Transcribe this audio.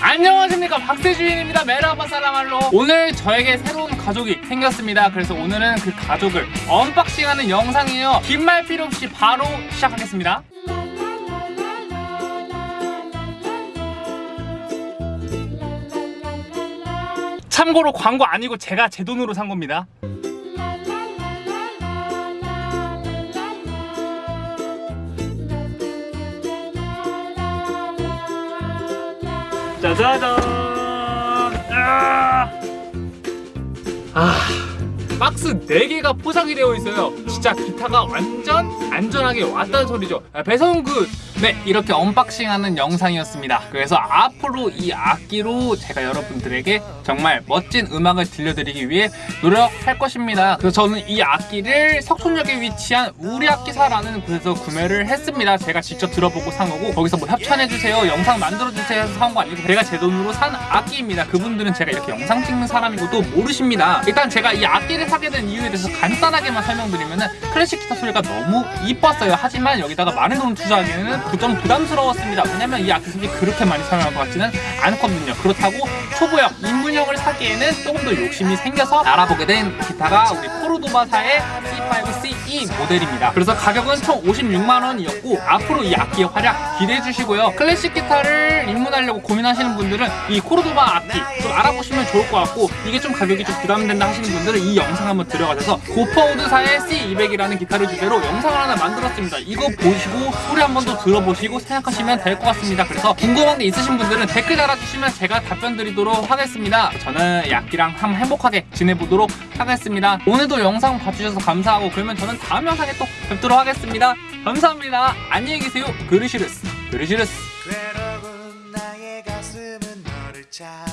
안녕하십니까. 박세주인입니다. 메라바 살라말로 오늘 저에게 새로운 가족이 생겼습니다. 그래서 오늘은 그 가족을 언박싱하는 영상이에요. 긴 말 필요 없이 바로 시작하겠습니다. 참고로 광고 아니고 제가 제 돈으로 산 겁니다 짜자잔! 아, 아 박스 4개가 포장이 되어 있어요. 진짜 기타가 완전 안전하게 왔다는 소리죠. 아, 배성구 네 이렇게 언박싱하는 영상이었습니다. 그래서 앞으로 이 악기로 제가 여러분들에게 정말 멋진 음악을 들려드리기 위해 노력할 것입니다. 그래서 저는 이 악기를 석촌역에 위치한 우리 악기사라는 곳에서 구매를 했습니다. 제가 직접 들어보고 산 거고 거기서 뭐 협찬해주세요 영상 만들어주세요 해서 산 거 아니고 제가 제 돈으로 산 악기입니다. 그분들은 제가 이렇게 영상 찍는 사람이고 또 모르십니다. 일단 제가 이 악기를 사게 된 이유에 대해서 간단하게만 설명드리면 클래식 기타 소리가 너무 이뻤어요. 하지만 여기다가 많은 돈을 투자하기에는 좀 부담스러웠습니다. 왜냐면 이 악기 소리 그렇게 많이 사용할 것 같지는 않거든요. 그렇다고 초보형, 입문형을 사기에는 조금 더 욕심이 생겨서 알아보게 된 기타가 우리 코르도바사의 C5CE 모델입니다. 그래서 가격은 총 56만원이었고 앞으로 이 악기의 활약 기대해 주시고요. 클래식 기타를 입문하려고 고민하시는 분들은 이 코르도바 악기 좀 알아보시면 좋을 것 같고 이게 좀 가격이 좀 부담된다 하시는 분들은 이 영상 한번 들어가셔서 고퍼우드사의 C200이라는 기타를 주제로 영상을 하나 만들었습니다. 이거 보시고 소리 한번 더 들어 보시고 생각하시면 될 것 같습니다. 그래서 궁금한 게 있으신 분들은 댓글 달아주시면 제가 답변 드리도록 하겠습니다. 저는 이 악기랑 한번 행복하게 지내보도록 하겠습니다. 오늘도 영상 봐주셔서 감사하고 그러면 저는 다음 영상에 또 뵙도록 하겠습니다. 감사합니다. 안녕히 계세요. 그르시르스. 그르시르스. 괴로운 나의 가슴은 너를 찾아